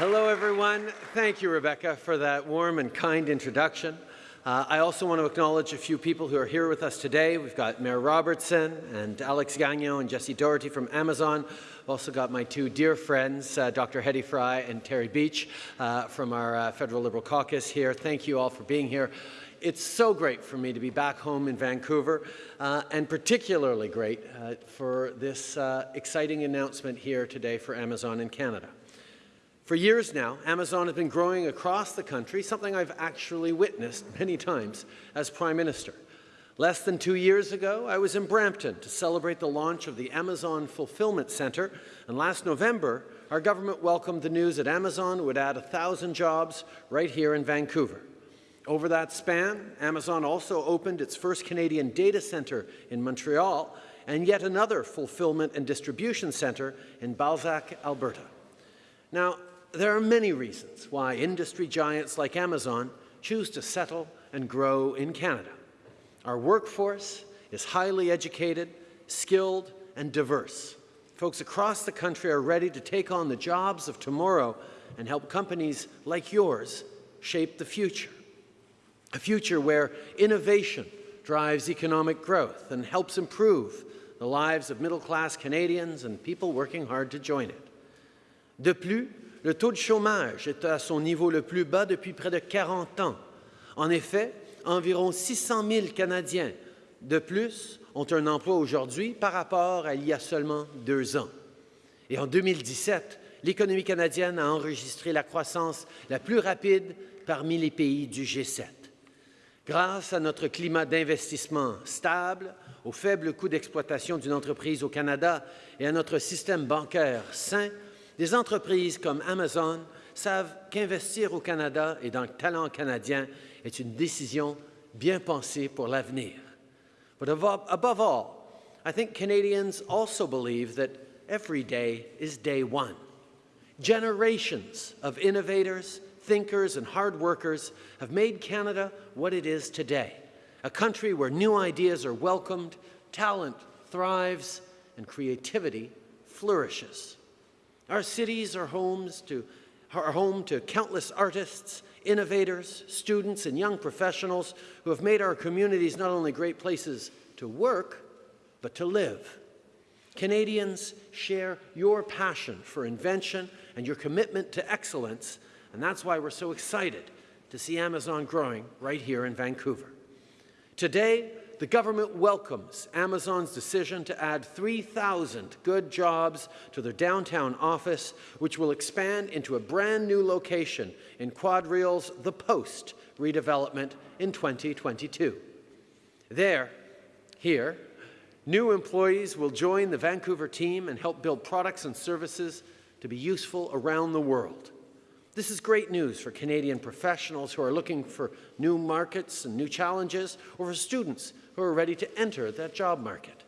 Hello, everyone. Thank you, Rebecca, for that warm and kind introduction. Uh, I also want to acknowledge a few people who are here with us today. We've got Mayor Robertson and Alex Gagnon and Jesse Dougherty from Amazon. I've also got my two dear friends, uh, Dr. Hedy Fry and Terry Beech uh, from our uh, Federal Liberal Caucus here. Thank you all for being here. It's so great for me to be back home in Vancouver, uh, and particularly great uh, for this exciting announcement here today for Amazon in Canada. For years now, Amazon has been growing across the country, something I've actually witnessed many times as Prime Minister. Less than two years ago, I was in Brampton to celebrate the launch of the Amazon Fulfillment Centre, and last November, our government welcomed the news that Amazon would add 1,000 jobs right here in Vancouver. Over that span, Amazon also opened its first Canadian data centre in Montreal and yet another fulfillment and distribution centre in Balzac, Alberta. Now, there are many reasons why industry giants like Amazon choose to settle and grow in Canada. Our workforce is highly educated, skilled, and diverse. Folks across the country are ready to take on the jobs of tomorrow and help companies like yours shape the future. A future where innovation drives economic growth and helps improve the lives of middle-class Canadians and people working hard to join it. De plus, le taux de chômage est à son niveau le plus bas depuis près de 40 ans. En effet, environ 600 000 Canadiens de plus ont un emploi aujourd'hui par rapport à il y a seulement deux ans. Et en 2017, l'économie canadienne a enregistré la croissance la plus rapide parmi les pays du G7. Grâce à notre climat d'investissement stable, au faible coût d'exploitation d'une entreprise au Canada et à notre système bancaire sain, des entreprises comme Amazon savent qu'investir au Canada et dans le talent canadien est une décision bien pensée pour l'avenir. But above, above all, I think Canadians also believe that every day is day one. Generations of innovators, thinkers, and hard workers have made Canada what it is today, a country where new ideas are welcomed, talent thrives, and creativity flourishes. Our cities are homes to are home to countless artists, innovators, students, and young professionals who have made our communities not only great places to work, but to live. Canadians share your passion for invention and your commitment to excellence, and that's why we're so excited to see Amazon growing right here in Vancouver. Today, the government welcomes Amazon's decision to add 3,000 good jobs to their downtown office, which will expand into a brand new location in QuadReal's The Post redevelopment in 2022. There, here, new employees will join the Vancouver team and help build products and services to be useful around the world. This is great news for Canadian professionals who are looking for new markets and new challenges, or for students who are ready to enter that job market.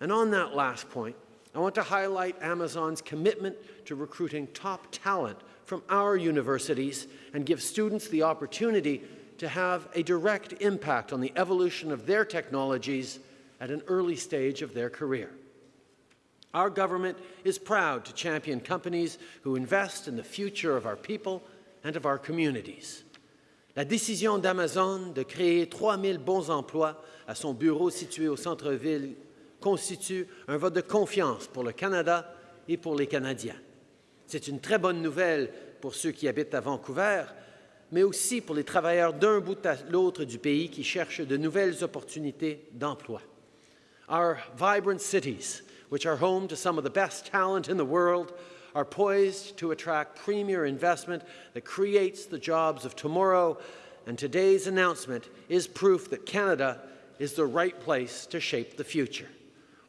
And on that last point, I want to highlight Amazon's commitment to recruiting top talent from our universities and give students the opportunity to have a direct impact on the evolution of their technologies at an early stage of their career. Our government is proud to champion companies who invest in the future of our people and of our communities. La décision d'Amazon de créer 3 000 bons emplois à son bureau situé au centre-ville constitue un vote de confiance pour le Canada et pour les Canadiens. C'est une très bonne nouvelle pour ceux qui habitent à Vancouver, mais aussi pour les travailleurs d'un bout à l'autre du pays qui cherchent de nouvelles opportunités d'emploi. Our vibrant cities which are home to some of the best talent in the world, are poised to attract premier investment that creates the jobs of tomorrow, and today's announcement is proof that Canada is the right place to shape the future.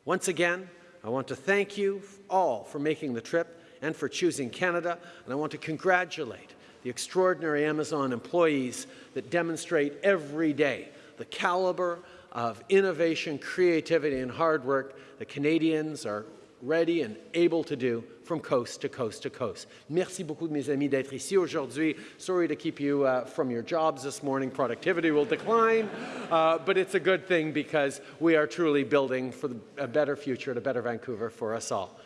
Once again, I want to thank you all for making the trip and for choosing Canada, and I want to congratulate the extraordinary Amazon employees that demonstrate every day the caliber of innovation, creativity, and hard work that Canadians are ready and able to do from coast to coast to coast. Merci beaucoup mes amis d'être ici aujourd'hui. Sorry to keep you uh, from your jobs this morning. Productivity will decline, uh, but it's a good thing because we are truly building for the, a better future and a better Vancouver for us all.